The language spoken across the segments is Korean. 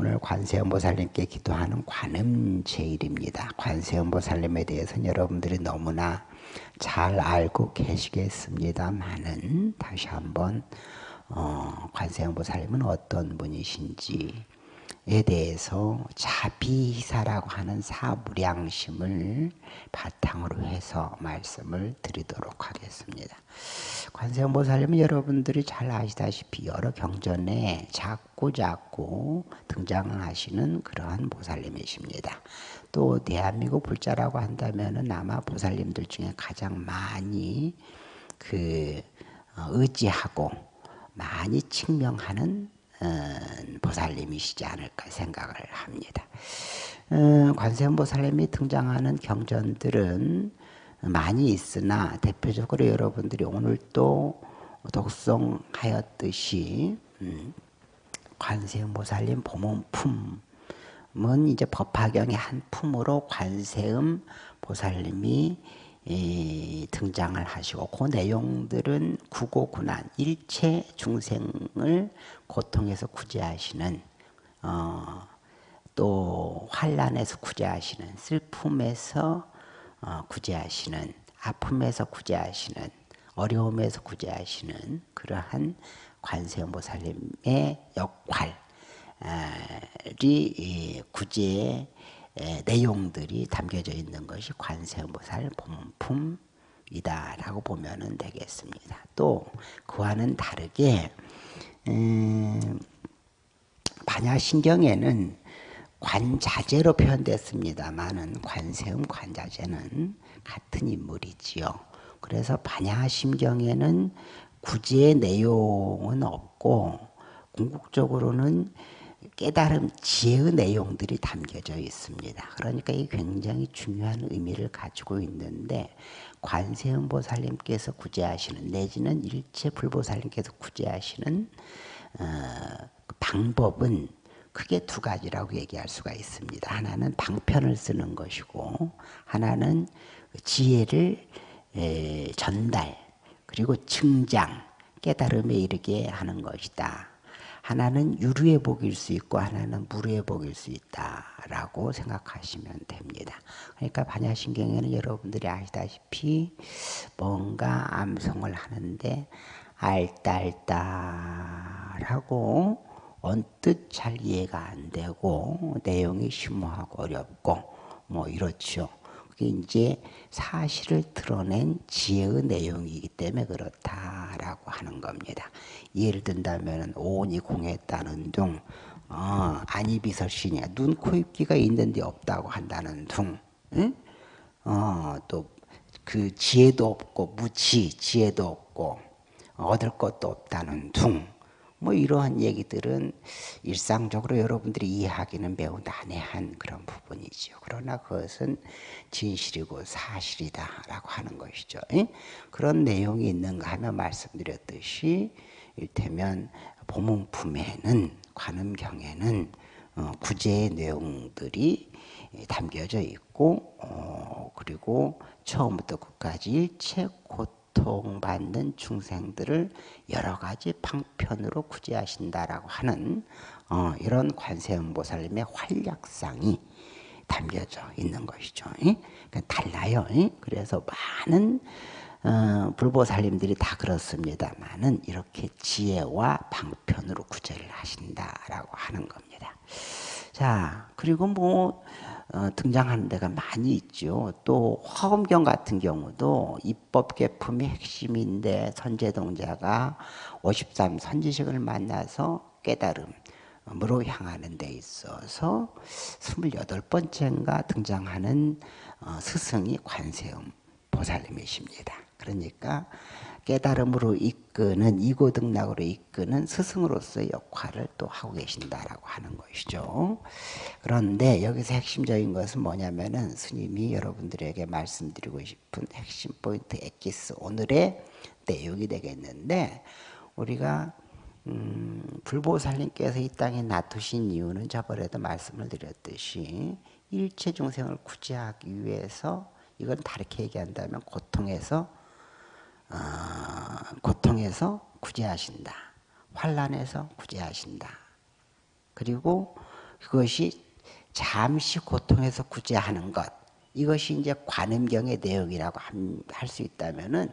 오늘 관세음보살님께 기도하는 관음제일입니다. 관세음보살님에 대해서는 여러분들이 너무나 잘 알고 계시겠습니다만은 다시 한번 어, 관세음보살님은 어떤 분이신지 에 대해서 자비사라고 하는 사무량심을 바탕으로 해서 말씀을 드리도록 하겠습니다. 관세음보살님은 여러분들이 잘 아시다시피 여러 경전에 작고 작고 등장하시는 그러한 보살님이십니다. 또 대한민국 불자라고 한다면 아마 보살님들 중에 가장 많이 그 어, 의지하고 많이 칭명하는 어, 보살님이시지 않을까 생각을 합니다. 어, 관세음보살님이 등장하는 경전들은 많이 있으나 대표적으로 여러분들이 오늘 또 독송하였듯이 음, 관세음보살님 보문품은 이제 법화경의 한 품으로 관세음 보살님이 등장을 하시고 그 내용들은 구고구난 일체 중생을 고통에서 구제하시는 어, 또 환란에서 구제하시는 슬픔에서 어, 구제하시는 아픔에서 구제하시는 어려움에서 구제하시는 그러한 관세음보살님의 역할이 구제의 내용들이 담겨져 있는 것이 관세음보살 본품이다라고 보면 되겠습니다. 또 그와는 다르게 음, 반야신경에는 관자재로 표현됐습니다만은 관세음 관자재는 같은 인물이지요. 그래서 반야심경에는 구제의 내용은 없고 궁극적으로는 깨달음 지혜의 내용들이 담겨져 있습니다. 그러니까 이 굉장히 중요한 의미를 가지고 있는데 관세음보살님께서 구제하시는 내지는 일체 불보살님께서 구제하시는 어, 방법은 크게 두 가지라고 얘기할 수가 있습니다. 하나는 방편을 쓰는 것이고 하나는 지혜를 전달 그리고 증장 깨달음에 이르게 하는 것이다. 하나는 유류의 복일 수 있고 하나는 무류의 복일 수 있다라고 생각하시면 됩니다. 그러니까 반야신경에는 여러분들이 아시다시피 뭔가 암송을 하는데 알딸딸하고 언뜻 잘 이해가 안 되고 내용이 심오하고 어렵고 뭐 이렇죠. 그게 이제 사실을 드러낸 지혜의 내용이기 때문에 그렇다라고 하는 겁니다. 예를 든다면 오온이 공했다는 둥, 어, 안이비설신이야. 눈, 코, 입기가 있는데 없다고 한다는 둥, 응? 어, 또그 지혜도 없고 무지, 지혜도 없고 얻을 것도 없다는 둥. 뭐 이러한 얘기들은 일상적으로 여러분들이 이해하기는 매우 난해한 그런 부분이죠. 그러나 그것은 진실이고 사실이다라고 하는 것이죠. 그런 내용이 있는가 하면 말씀드렸듯이 일테면 보문품에는 관음경에는 어, 구제의 내용들이 담겨져 있고 어, 그리고 처음부터 끝까지 곧 고통받는 중생들을 여러 가지 방편으로 구제하신다라고 하는 어, 이런 관세음보살님의 활약상이 담겨져 있는 것이죠. 그러니까 달라요. 그래서 많은 어, 불보살님들이 다 그렇습니다만은 이렇게 지혜와 방편으로 구제를 하신다라고 하는 겁니다. 자, 그리고 뭐 어, 등장하는 데가 많이 있죠. 또 화엄경 같은 경우도 입법 개품이 핵심인데 선제동자가 53 선지식을 만나서 깨달음으로 향하는 데 있어서 28번째인가 등장하는 어, 스승이 관세음 보살님이십니다. 그러니까 깨달음으로 이끄는 이고등락으로 이끄는 스승으로서의 역할을 또 하고 계신다라고 하는 것이죠. 그런데 여기서 핵심적인 것은 뭐냐면은 스님이 여러분들에게 말씀드리고 싶은 핵심 포인트 엑기스 오늘의 내용이 되겠는데 우리가 음, 불보살님께서 이 땅에 놔두신 이유는 저번에도 말씀을 드렸듯이 일체 중생을 구제하기 위해서 이건 다르게 얘기한다면 고통에서 어, 고통에서 구제하신다. 환란에서 구제하신다. 그리고 그것이 잠시 고통에서 구제하는 것 이것이 이제 관음경의 내용이라고 할 수 있다면은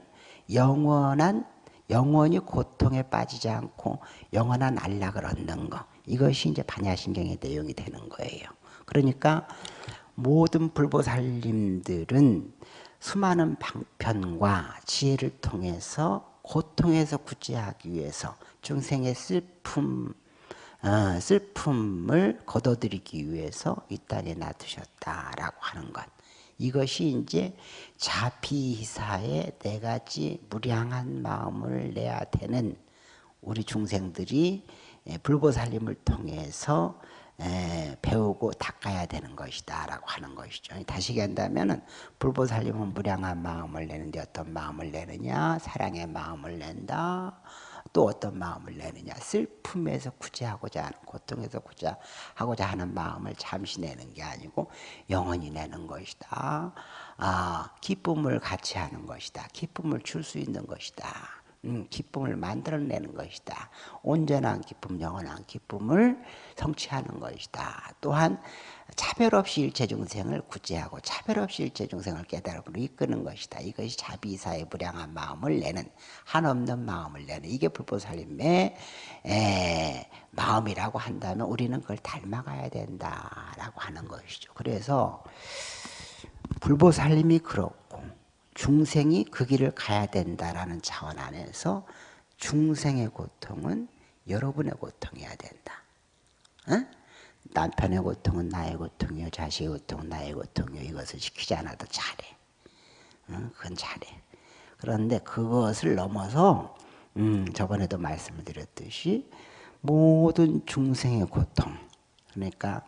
영원한 영원히 고통에 빠지지 않고 영원한 안락을 얻는 것 이것이 이제 반야신경의 내용이 되는 거예요. 그러니까 모든 불보살님들은 수많은 방편과 지혜를 통해서 고통에서 구제하기 위해서 중생의 슬픔 어, 슬픔을 거둬들이기 위해서 이 땅에 놔두셨다라고 하는 것. 이것이 이제 자비사의 네 가지 무량한 마음을 내야 되는 우리 중생들이 불보살림을 통해서 배우고 닦아야 되는 것이다 라고 하는 것이죠. 다시 얘기한다면 불보살림은 무량한 마음을 내는데 어떤 마음을 내느냐? 사랑의 마음을 낸다. 또 어떤 마음을 내느냐? 슬픔에서 구제하고자 하는 고통에서 구제하고자 하는 마음을 잠시 내는 게 아니고 영원히 내는 것이다. 아, 기쁨을 같이 하는 것이다. 기쁨을 줄 수 있는 것이다 음, 기쁨을 만들어내는 것이다. 온전한 기쁨, 영원한 기쁨을 성취하는 것이다. 또한 차별 없이 일체 중생을 구제하고 차별 없이 일체 중생을 깨달음으로 이끄는 것이다. 이것이 자비사의 무량한 마음을 내는 한없는 마음을 내는 이게 불보살림의 마음이라고 한다면 우리는 그걸 닮아가야 된다라고 하는 것이죠. 그래서 불보살림이 그렇고 중생이 그 길을 가야 된다라는 차원 안에서 중생의 고통은 여러분의 고통이어야 된다. 어? 남편의 고통은 나의 고통이요 자식의 고통은 나의 고통이요 이것을 시키지 않아도 잘해. 어? 그건 잘해. 그런데 그것을 넘어서 음, 저번에도 말씀을 드렸듯이 모든 중생의 고통 그러니까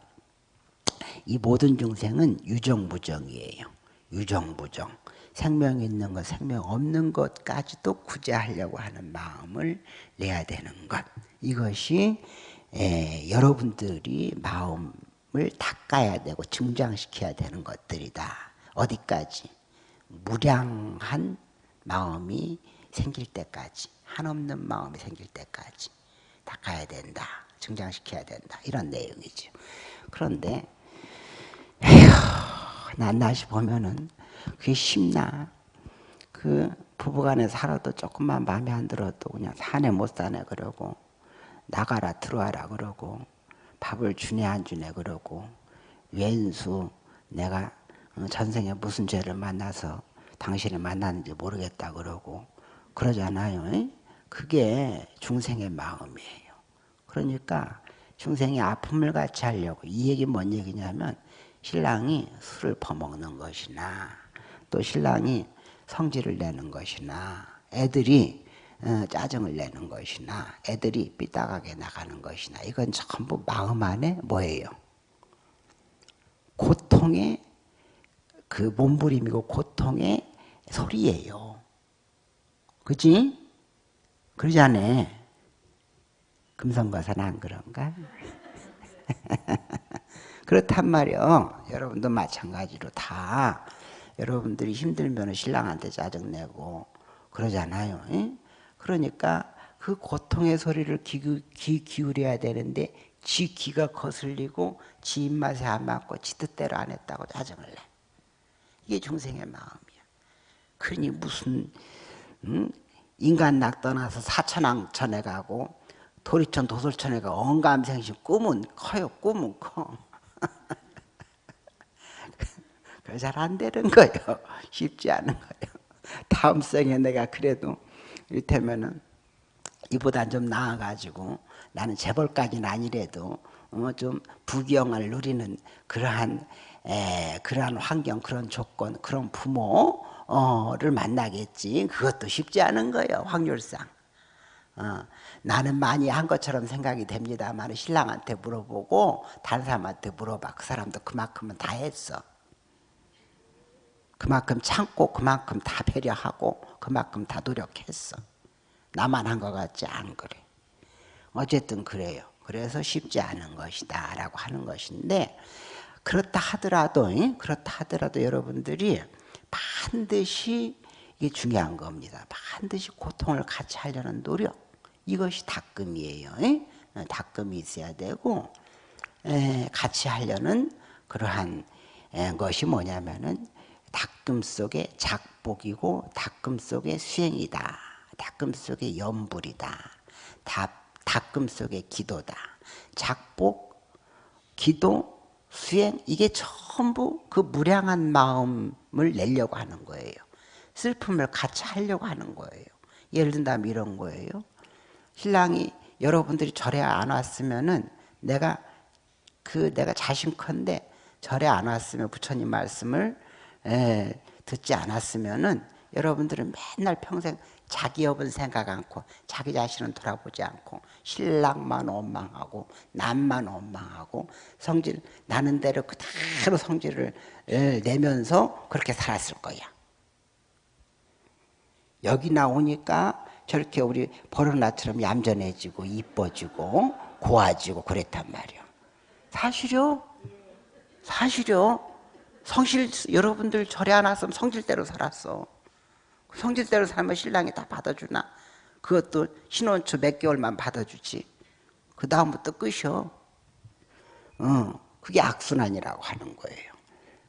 이 모든 중생은 유정무정이에요. 유정무정. 생명 있는 것, 생명 없는 것까지도 구제하려고 하는 마음을 내야 되는 것. 이것이 에, 여러분들이 마음을 닦아야 되고 증장시켜야 되는 것들이다. 어디까지? 무량한 마음이 생길 때까지, 한없는 마음이 생길 때까지 닦아야 된다. 증장시켜야 된다. 이런 내용이죠. 그런데 에휴, 낱낱이 보면은 그게 쉽나? 그 부부간에 살아도 조금만 마음에 안 들어도 그냥 사네 못 사네 그러고 나가라 들어와라 그러고 밥을 주네 안 주네 그러고 왼수 내가 어, 전생에 무슨 죄를 만나서 당신을 만났는지 모르겠다 그러고 그러잖아요. 그게 중생의 마음이에요. 그러니까 중생의 아픔을 같이 하려고 이 얘기 뭔 얘기냐면 신랑이 술을 퍼먹는 것이나 또 신랑이 성질을 내는 것이나 애들이 어, 짜증을 내는 것이나 애들이 삐딱하게 나가는 것이나 이건 전부 마음 안에 뭐예요? 고통의 그 몸부림이고 고통의 소리예요. 그지? 그러지 않아? 금성과사는 안 그런가? 그렇단 말이요. 여러분도 마찬가지로 다 여러분들이 힘들면 신랑한테 짜증내고 그러잖아요. 에? 그러니까 그 고통의 소리를 기, 기, 기울여야 되는데 지 귀가 거슬리고 지 입맛에 안 맞고 지 뜻대로 안 했다고 짜증을 내. 이게 중생의 마음이야. 그러니 무슨 음? 인간 낙 떠나서 사천왕천에 가고 도리천 도솔천에 가 언감생심 꿈은 커요. 꿈은 커. 잘 안 되는 거예요. 쉽지 않은 거예요. 다음 생에 내가 그래도 이를테면은 이보다 좀 나아가지고 나는 재벌까지는 아니래도 어, 좀 부경을 누리는 그러한 에, 그러한 환경, 그런 조건, 그런 부모를 만나겠지. 그것도 쉽지 않은 거예요. 확률상. 어, 나는 많이 한 것처럼 생각이 됩니다만 신랑한테 물어보고 다른 사람한테 물어봐. 그 사람도 그만큼은 다 했어. 그만큼 참고 그만큼 다 배려하고 그만큼 다 노력했어. 나만 한 것 같지 않 그래. 어쨌든 그래요. 그래서 쉽지 않은 것이다 라고 하는 것인데 그렇다 하더라도 그렇다 하더라도 여러분들이 반드시 이게 중요한 겁니다. 반드시 고통을 같이 하려는 노력 이것이 닦음이에요. 닦음이 있어야 되고 같이 하려는 그러한 것이 뭐냐면은 닦음 속에 작복이고 닦음 속에 수행이다. 닦음 속에 염불이다. 닦음 속에 기도다. 작복, 기도, 수행 이게 전부 그 무량한 마음을 내려고 하는 거예요. 슬픔을 같이 하려고 하는 거예요. 예를 든다면 이런 거예요. 신랑이 여러분들이 절에 안 왔으면은 내가 그 내가 자신컨대 절에 안 왔으면 부처님 말씀을 에, 듣지 않았으면은 여러분들은 맨날 평생 자기 여분 생각 않고 자기 자신은 돌아보지 않고 신랑만 원망하고 남만 원망하고 성질 나는 대로 그대로 성질을 내면서 그렇게 살았을 거야. 여기 나오니까 저렇게 우리 버릇나처럼 얌전해지고 이뻐지고 고와지고 그랬단 말이야. 사실요? 사실요? 성실 여러분들 절에 안 왔으면 성질대로 살았어. 성질대로 살면 신랑이 다 받아주나? 그것도 신혼 초 몇 개월만 받아주지. 그 다음부터 끝이요. 어, 그게 악순환이라고 하는 거예요.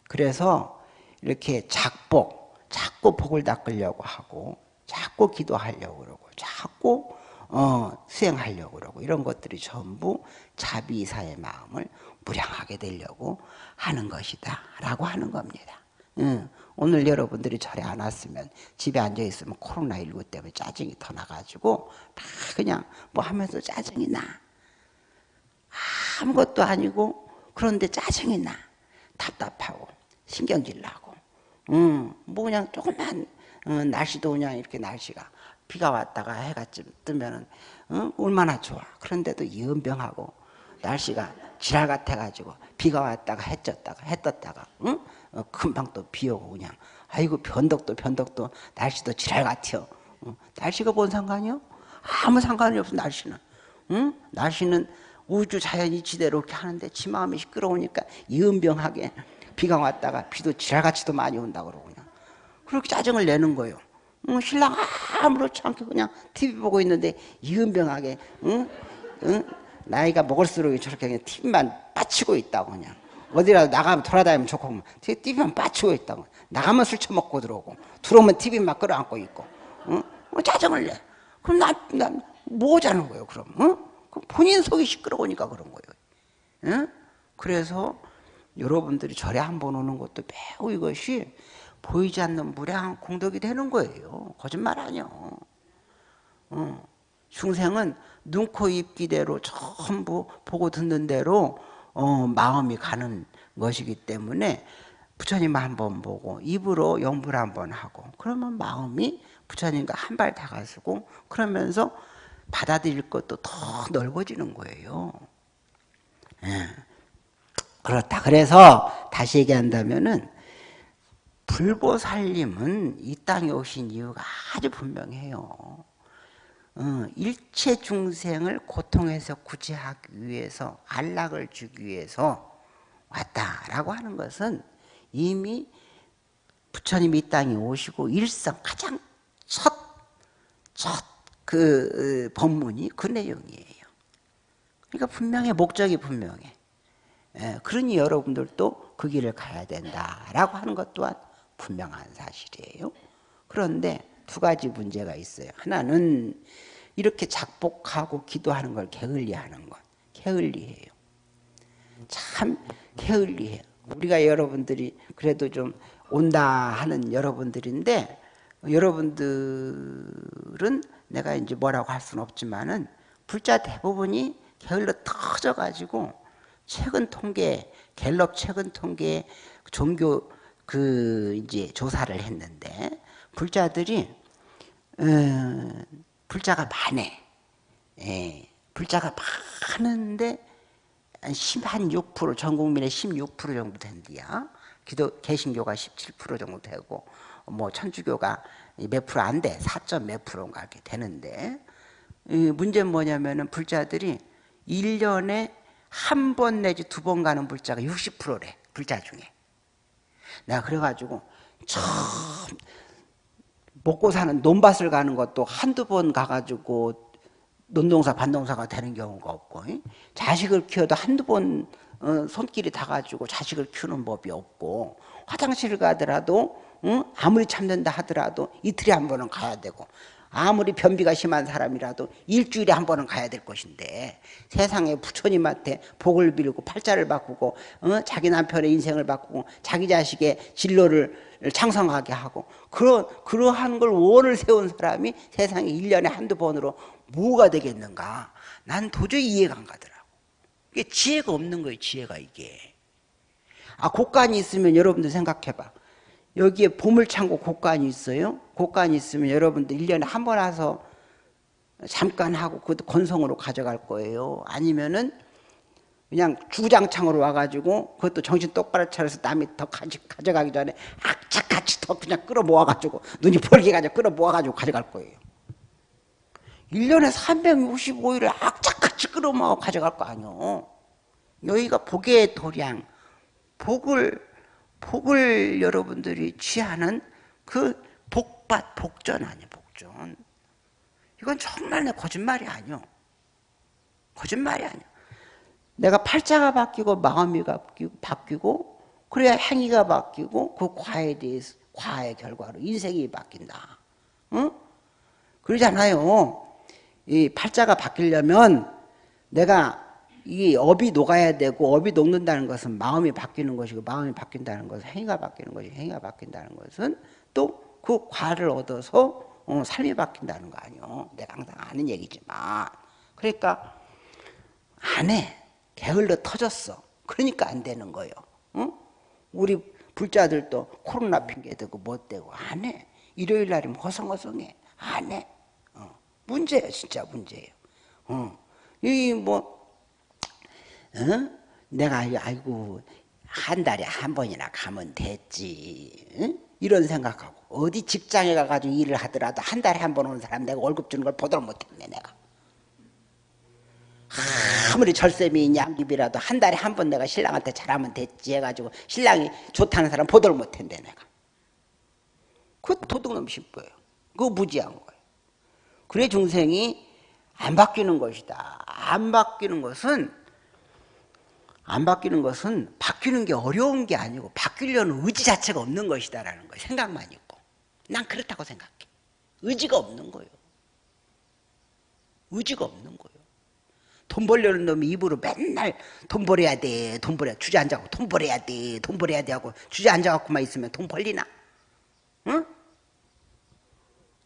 그래서 이렇게 작복, 자꾸 복을 닦으려고 하고, 자꾸 기도하려고 그러고, 자꾸 어, 수행하려고 그러고, 이런 것들이 전부 자비사의 마음을 무량하게 되려고 하는 것이다. 라고 하는 겁니다. 응. 오늘 여러분들이 절에 안 왔으면 집에 앉아 있으면 코로나19 때문에 짜증이 더 나가지고 다 그냥 뭐 하면서 짜증이 나. 아무것도 아니고 그런데 짜증이 나. 답답하고 신경질 나고. 음, 뭐 그냥 조금만 어, 날씨도 그냥 이렇게 날씨가 비가 왔다가 해가 뜨면은 어, 얼마나 좋아. 그런데도 연병하고 날씨가 지랄 같아가지고 비가 왔다가 해 쪘다가 해 떴다가 응? 어, 금방 또 비 오고 그냥 아이고 변덕도 변덕도 날씨도 지랄 같아요 어, 날씨가 뭔 상관이요? 아무 상관이 없어 날씨는 응? 날씨는 우주 자연 이치대로 이렇게 하는데 지 마음이 시끄러우니까 이은병하게 비가 왔다가 비도 지랄같이도 많이 온다고 그러고 그냥 그렇게 짜증을 내는 거예요 응, 신랑 아무렇지 않게 그냥 TV 보고 있는데 이은병하게 응? 응? 나이가 먹을수록 저렇게 그냥 TV만 빠치고 있다고 그냥 어디라도 나가면 돌아다니면 좋고 TV만 빠치고 있다고 나가면 술 처먹고 들어오고 들어오면 TV만 끌어안고 있고 어? 뭐 짜증을 내 그럼 나, 나 뭐하자는 거예요 그럼 어? 본인 속이 시끄러우니까 그런 거예요 어? 그래서 여러분들이 절에 한 번 오는 것도 매우 이것이 보이지 않는 무량한 공덕이 되는 거예요 거짓말 아니요 어. 중생은 눈, 코, 입, 기대로 전부 보고 듣는 대로 어, 마음이 가는 것이기 때문에 부처님 한번 보고 입으로 영불 한번 하고 그러면 마음이 부처님과 한 발 다가서고 그러면서 받아들일 것도 더 넓어지는 거예요. 예. 그렇다. 그래서 다시 얘기한다면은 불보살님은 이 땅에 오신 이유가 아주 분명해요. 어, 일체 중생을 고통에서 구제하기 위해서 안락을 주기 위해서 왔다라고 하는 것은 이미 부처님이 이 땅에 오시고 일성 가장 첫 첫그 어, 법문이 그 내용이에요. 그러니까 분명해 목적이 분명해. 예, 그러니 여러분들도 그 길을 가야 된다라고 하는 것 또한 분명한 사실이에요. 그런데 두 가지 문제가 있어요. 하나는 이렇게 작복하고 기도하는 걸 게을리하는 것. 게을리해요. 참 게을리해요. 우리가 여러분들이 그래도 좀 온다 하는 여러분들인데 여러분들은 내가 이제 뭐라고 할 수는 없지만은 불자 대부분이 게을러 터져 가지고 최근 통계 갤럽 최근 통계 종교 그 이제 조사를 했는데 불자들이 어, 불자가 많네. 예, 불자가 많은데 한 6%, 전 국민의 16% 정도 된디야. 기도 개신교가 17% 정도 되고 뭐 천주교가 몇 프로 안 돼. 4. 몇 프로인가 이렇게 되는데 문제는 뭐냐면은 불자들이 1년에 한 번 내지 두 번 가는 불자가 60%래. 불자 중에. 내가 그래가지고 참 먹고 사는 논밭을 가는 것도 한두 번 가가지고 논동사 반동사가 되는 경우가 없고 자식을 키워도 한두 번 어, 손길이 닿아가지고 자식을 키우는 법이 없고 화장실 가더라도 아무리 참는다 하더라도 이틀에 한 번은 가야 되고 아무리 변비가 심한 사람이라도 일주일에 한 번은 가야 될 것인데 세상에 부처님한테 복을 빌고 팔자를 바꾸고 어? 자기 남편의 인생을 바꾸고 자기 자식의 진로를 창성하게 하고 그러, 그러한 걸 원을 세운 사람이 세상에 1년에 한두 번으로 뭐가 되겠는가? 난 도저히 이해가 안 가더라고. 이게 지혜가 없는 거예요 지혜가 이게. 아 곡간이 있으면 여러분들 생각해봐 여기에 보물창고 곡간이 있어요. 곡간이 있으면 여러분들 1년에 한 번 와서 잠깐 하고 그것도 건성으로 가져갈 거예요. 아니면은 그냥 주장창으로 와가지고 그것도 정신 똑바로 차려서 남이 더 가지, 가져가기 전에 악착같이 더 그냥 끌어 모아가지고 눈이 벌게 가지고 끌어 모아가지고 가져갈 거예요. 1년에 365일을 악착같이 끌어 모아 가져갈 거 아니요. 여기가 복의 도량, 복을 복을 여러분들이 취하는 그 복밭 복전 아니에요 복전. 이건 정말 내 거짓말이 아니요 거짓말이 아니야 내가 팔자가 바뀌고 마음이 바뀌고 그래야 행위가 바뀌고 그 과에 대해서 과의 결과로 인생이 바뀐다. 응? 그러잖아요. 이 팔자가 바뀌려면 내가 이 업이 녹아야 되고 업이 녹는다는 것은 마음이 바뀌는 것이고 마음이 바뀐다는 것은 행위가 바뀌는 것이 행위가 바뀐다는 것은 또 그 과를 얻어서 어, 삶이 바뀐다는 거 아니요. 내가 항상 아는 얘기지만 그러니까 안 해. 게을러 터졌어. 그러니까 안 되는 거예요. 어? 우리 불자들도 코로나 핑계 대고 못 대고 안 해. 일요일 날이면 허성허성해. 안 해. 어. 문제예요. 진짜 문제예요. 어. 이뭐 어? 내가 아이고 한 달에 한 번이나 가면 됐지. 응? 이런 생각하고. 어디 직장에 가가지고 일을 하더라도 한 달에 한 번 오는 사람 내가 월급 주는 걸 보도록 못했네 내가. 아무리 절세미 양귀비라도 한 달에 한 번 내가 신랑한테 잘하면 됐지 해가지고 신랑이 좋다는 사람 보도록 못했네 내가. 그 도둑놈 싶어요. 그거 무지한 거예요. 그래 중생이 안 바뀌는 것이다. 안 바뀌는 것은 안 바뀌는 것은 바뀌는 게 어려운 게 아니고 바뀌려는 의지 자체가 없는 것이다라는 거예요. 생각만 있고. 난 그렇다고 생각해. 의지가 없는 거예요. 의지가 없는 거예요. 돈 벌려는 놈이 입으로 맨날 돈 벌어야 돼, 돈 벌어야 주저앉아고 돈 벌어야 돼, 돈 벌어야 돼 하고 주저앉아갖고만 있으면 돈 벌리나? 응?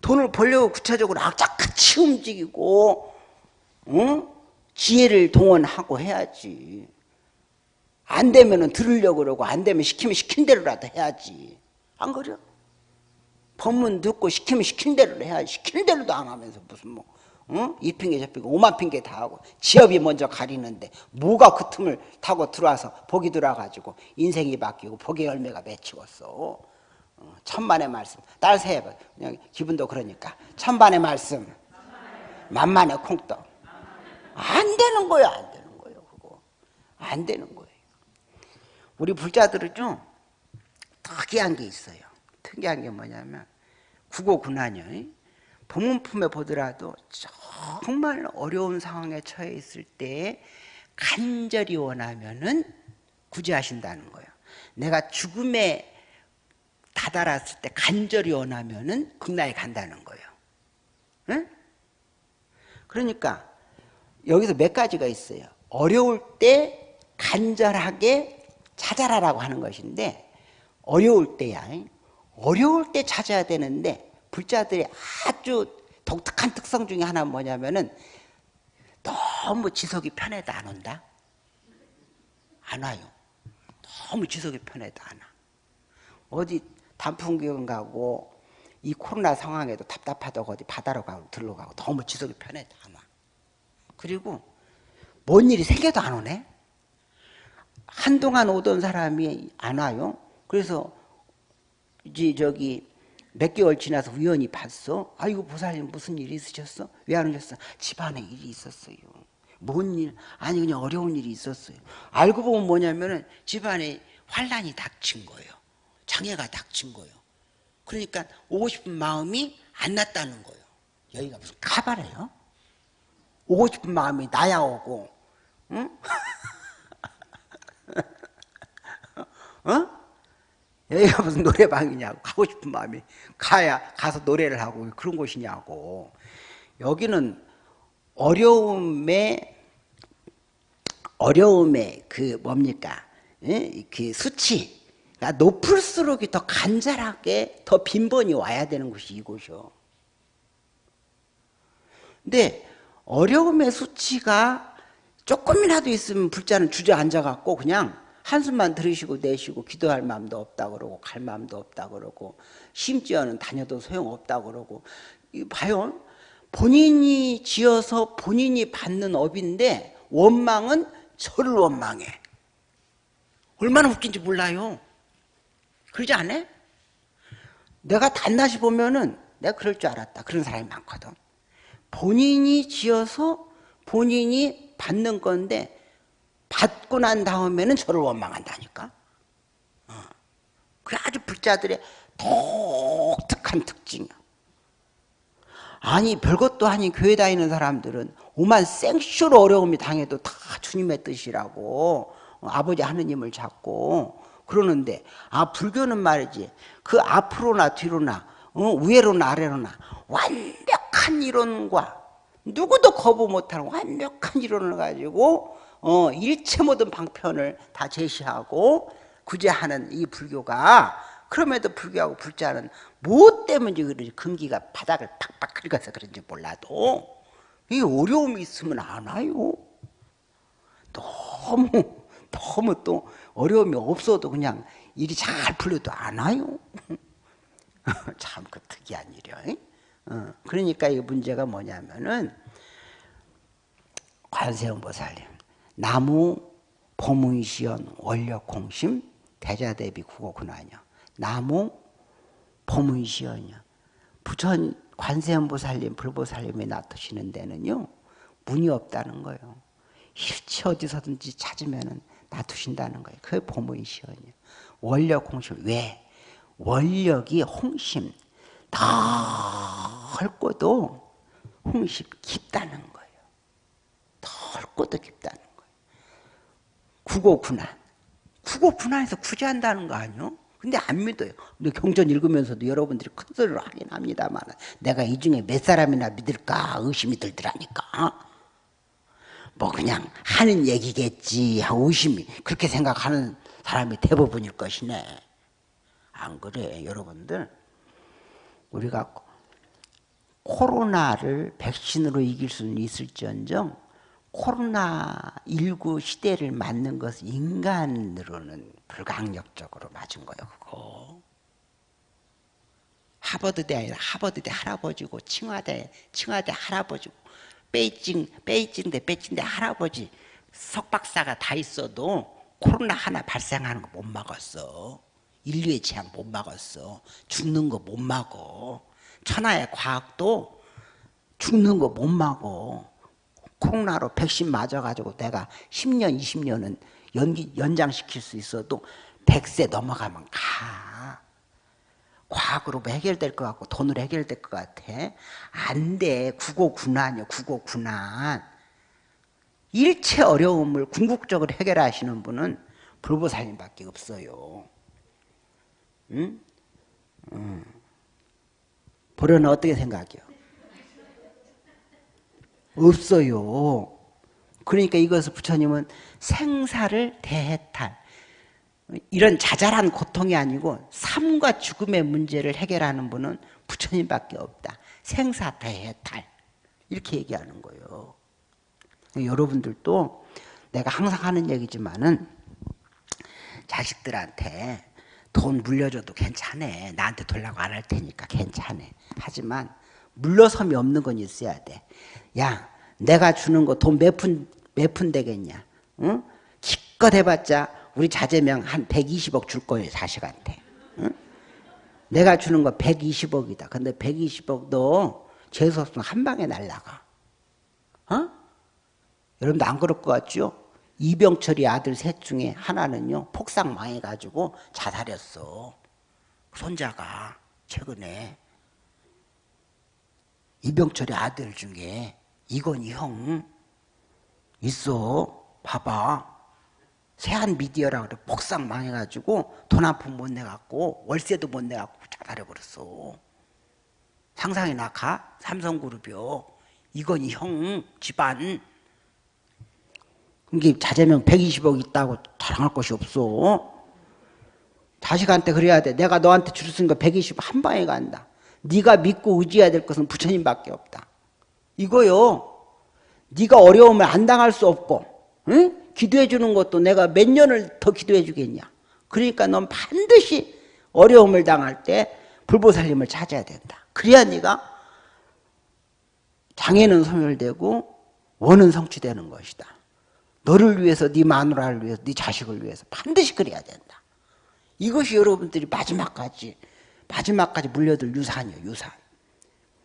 돈을 벌려고 구체적으로 악착같이 움직이고, 응? 지혜를 동원하고 해야지. 안 되면은 들으려고 그러고 안 되면 시키면 시킨 대로라도 해야지. 안 그래? 법문 듣고 시키면 시킨 대로 해야지. 시킨 대로도 안 하면서 무슨 뭐, 어? 이 핑계 저 핑계 오만 핑계 다 하고 지업이 먼저 가리는데 뭐가 그 틈을 타고 들어와서 복이 들어와가지고 인생이 바뀌고 복의 열매가 맺히었어. 어, 천만의 말씀. 딸 세봐. 그냥 기분도 그러니까. 천만의 말씀. 만만의 콩떡. 안 되는 거야, 안 되는 거예요, 그거. 안 되는 거예요. 우리 불자들은 좀 특이한 게 있어요. 특이한 게 뭐냐면 국어군한요. 본문품에 보더라도 정말 어려운 상황에 처해 있을 때 간절히 원하면은 구제하신다는 거예요. 내가 죽음에 다다랐을 때 간절히 원하면은 극락에 간다는 거예요. 응? 그러니까 여기서 몇 가지가 있어요. 어려울 때 간절하게 찾아라라고 하는 것인데 어려울 때야 어려울 때 찾아야 되는데 불자들이 아주 독특한 특성 중에 하나는 뭐냐면은 너무 지속이 편해도 안 온다 안 와요 너무 지속이 편해도 안 와. 어디 단풍기운 가고 이 코로나 상황에도 답답하다고 어디 바다로 가고 들러 가고 너무 지속이 편해도 안 와. 그리고 뭔 일이 생겨도 안 오네. 한동안 오던 사람이 안 와요. 그래서 이제 저기 몇 개월 지나서 우연히 봤어. 아이고 보살님 무슨 일이 있으셨어? 왜 안 오셨어? 집안에 일이 있었어요. 뭔 일? 아니 그냥 어려운 일이 있었어요. 알고 보면 뭐냐면은 집안에 환란이 닥친 거예요. 장애가 닥친 거예요. 그러니까 오고 싶은 마음이 안 났다는 거예요. 여기가 무슨 카바래요? 오고 싶은 마음이 나야 오고, 응? 어? 여기가 무슨 노래방이냐고 가고 싶은 마음이 가야 가서 노래를 하고 그런 곳이냐고 여기는 어려움의 어려움의 그 뭡니까 예? 그 수치 가 높을수록 더 간절하게 더 빈번히 와야 되는 곳이 이곳이요. 근데 어려움의 수치가 조금이라도 있으면 불자는 주저앉아 갖고 그냥 한숨만 들으시고 내쉬고 기도할 마음도 없다 그러고 갈 마음도 없다 그러고 심지어는 다녀도 소용없다 그러고. 봐요. 본인이 지어서 본인이 받는 업인데 원망은 저를 원망해. 얼마나 웃긴지 몰라요. 그러지 않아? 내가 단낮이 보면은 내가 그럴 줄 알았다. 그런 사람이 많거든. 본인이 지어서 본인이 받는 건데 받고 난 다음에는 저를 원망한다니까. 어. 그 아주 불자들의 독특한 특징이야. 아니 별것도 아닌 교회 다니는 사람들은 오만 생쇼로 어려움이 당해도 다 주님의 뜻이라고 어, 아버지 하느님을 잡고 그러는데 아 불교는 말이지 그 앞으로나 뒤로나 어, 위로나 아래로나 완벽한 이론과 누구도 거부 못하는 완벽한 이론을 가지고 어, 일체 모든 방편을 다 제시하고 구제하는 이 불교가 그럼에도 불교하고 불자는 무엇 때문인지 그런지 근기가 바닥을 팍팍 긁어서 그런지 몰라도 이 어려움이 있으면 안 와요. 너무 너무 또 어려움이 없어도 그냥 일이 잘 풀려도 안 와요. 참 그 특이한 일이야. 어, 그러니까 이 문제가 뭐냐면은 관세음보살님 나무 보문시연 원력공심 대자대비 국어군하냐 나무 보문시연이요. 부천 관세음보살님 불보살님이 나타시는 데는요 문이 없다는 거예요. 일체 어디서든지 찾으면 놔두신다는 거예요. 그게 보문시연이요. 원력공심 왜? 원력이 홍심 더 헐고도 홍심 깊다는 거예요 더 헐고도 깊다는 국어군안. 국어군안에서 구제한다는 거 아니요? 근데 안 믿어요. 근데 경전 읽으면서도 여러분들이 큰 소리로 하긴 합니다만 내가 이 중에 몇 사람이나 믿을까 의심이 들더라니까. 뭐 그냥 하는 얘기겠지 의심이 그렇게 생각하는 사람이 대부분일 것이네. 안 그래 여러분들. 우리가 코로나를 백신으로 이길 수는 있을지언정 코로나19 시대를 맞는 것은 인간으로는 불강력적으로 맞은 거예요, 그거. 하버드대 아니라 하버드대 할아버지고, 칭화대, 칭화대 할아버지고, 베이징, 베이징대, 베이징대 할아버지, 석박사가 다 있어도 코로나 하나 발생하는 거 못 막았어. 인류의 재앙 못 막았어. 죽는 거 못 막어. 천하의 과학도 죽는 거 못 막어. 코로나로 백신 맞아가지고 내가 10년, 20년은 연기, 연장시킬 수 있어도 100세 넘어가면 가. 과학으로 해결될 것 같고 돈으로 해결될 것 같아. 안 돼. 국어군안이요. 국어군안. 일체 어려움을 궁극적으로 해결하시는 분은 불보살님밖에 없어요. 응? 응. 보려는 어떻게 생각해요? 없어요. 그러니까 이것을 부처님은 생사를 대해탈 이런 자잘한 고통이 아니고 삶과 죽음의 문제를 해결하는 분은 부처님밖에 없다. 생사 대해탈 이렇게 얘기하는 거예요. 여러분들도 내가 항상 하는 얘기지만은 자식들한테 돈 물려줘도 괜찮아. 나한테 돌라고 안 할 테니까 괜찮아. 하지만 물러섬이 없는 건 있어야 돼. 야, 내가 주는 거 돈 몇 푼, 몇 푼 되겠냐? 응? 기껏 해봤자 우리 자제명 한 120억 줄 거예요, 자식한테. 응? 내가 주는 거 120억이다. 근데 120억도 재수 없으면 한 방에 날라가. 어? 여러분도 안 그럴 것 같죠? 이병철이 아들 셋 중에 하나는요, 폭삭 망해가지고 자살했어. 손자가 최근에. 이병철의 아들 중에 이건희 형 있어. 봐봐. 세한 미디어라 그래. 폭삭 망해가지고 돈 한 푼 못 내갖고 월세도 못 내갖고 자살해버렸어. 상상이 나 가. 삼성그룹이요. 이건희 형 집안 이게 자재명 120억 있다고 자랑할 것이 없어. 자식한테 그래야 돼. 내가 너한테 줄수 있는 거 120억 한 방에 간다. 네가 믿고 의지해야 될 것은 부처님밖에 없다. 이거요. 네가 어려움을 안 당할 수 없고 응? 기도해 주는 것도 내가 몇 년을 더 기도해 주겠냐. 그러니까 넌 반드시 어려움을 당할 때 불보살님을 찾아야 된다. 그래야 네가 장애는 소멸되고 원은 성취되는 것이다 너를 위해서 네 마누라를 위해서 네 자식을 위해서 반드시 그래야 된다. 이것이 여러분들이 마지막까지 마지막까지 물려들 유산이에요 유산.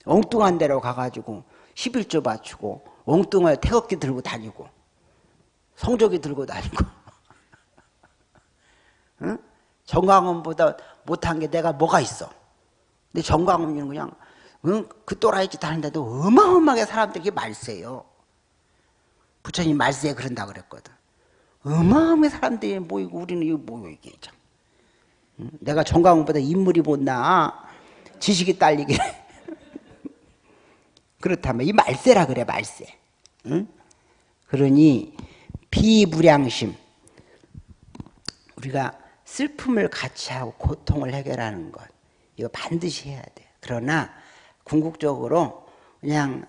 엉뚱한 데로 가가지고 11조 바치고 엉뚱한 태극기 들고 다니고 성적이 들고 다니고. 응? 정광훈보다 못한 게 내가 뭐가 있어? 근데 정광훈은 그냥 응? 그 또라이 짓 하는데도 어마어마하게 사람들이 말세요 부처님 말세에 그런다 그랬거든. 어마어마하게 사람들이 모이고 우리는 이거 뭐야 이게 참. 응? 내가 정광훈보다 인물이 못나. 지식이 딸리게. 그렇다면 이 말세라 그래 말세. 응? 그러니 비무량심. 우리가 슬픔을 같이 하고 고통을 해결하는 것. 이거 반드시 해야 돼. 그러나 궁극적으로 그냥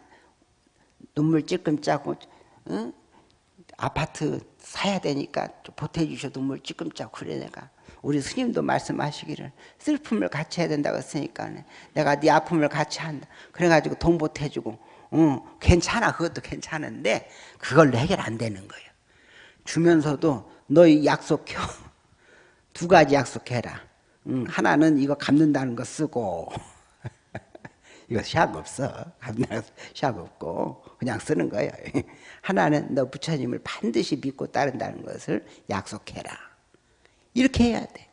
눈물 찔끔 짜고 응? 아파트 사야 되니까 보태주셔 눈물 찔끔 짜고 그래 내가. 우리 스님도 말씀하시기를 슬픔을 같이 해야 된다고 했으니까 내가 네 아픔을 같이 한다. 그래가지고 돈 보태주고 응, 괜찮아. 그것도 괜찮은데 그걸로 해결 안 되는 거예요. 주면서도 너희 약속해. 두 가지 약속해라. 응, 하나는 이거 갚는다는 거 쓰고 이거 시합 없어 시합 없고 그냥 쓰는 거예요 하나는 너 부처님을 반드시 믿고 따른다는 것을 약속해라 이렇게 해야 돼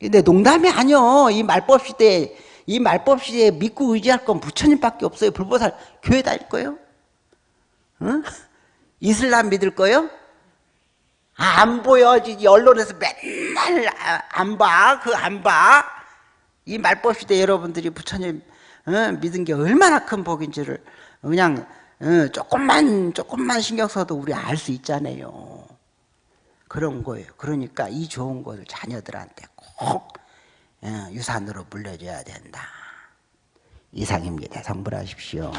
근데 농담이 아니요 이 말법 시대에 이 말법 시대에 믿고 의지할 건 부처님밖에 없어요 불보살 교회 다닐 거예요? 응? 이슬람 믿을 거예요? 아, 안 보여지지 언론에서 맨날 안 봐. 그 안 봐. 이 말법 시대 여러분들이 부처님 어, 믿은 게 얼마나 큰 복인지를 그냥 어, 조금만 조금만 신경 써도 우리 알 수 있잖아요. 그런 거예요. 그러니까 이 좋은 것을 자녀들한테 꼭 어, 유산으로 물려줘야 된다. 이상입니다. 성불하십시오.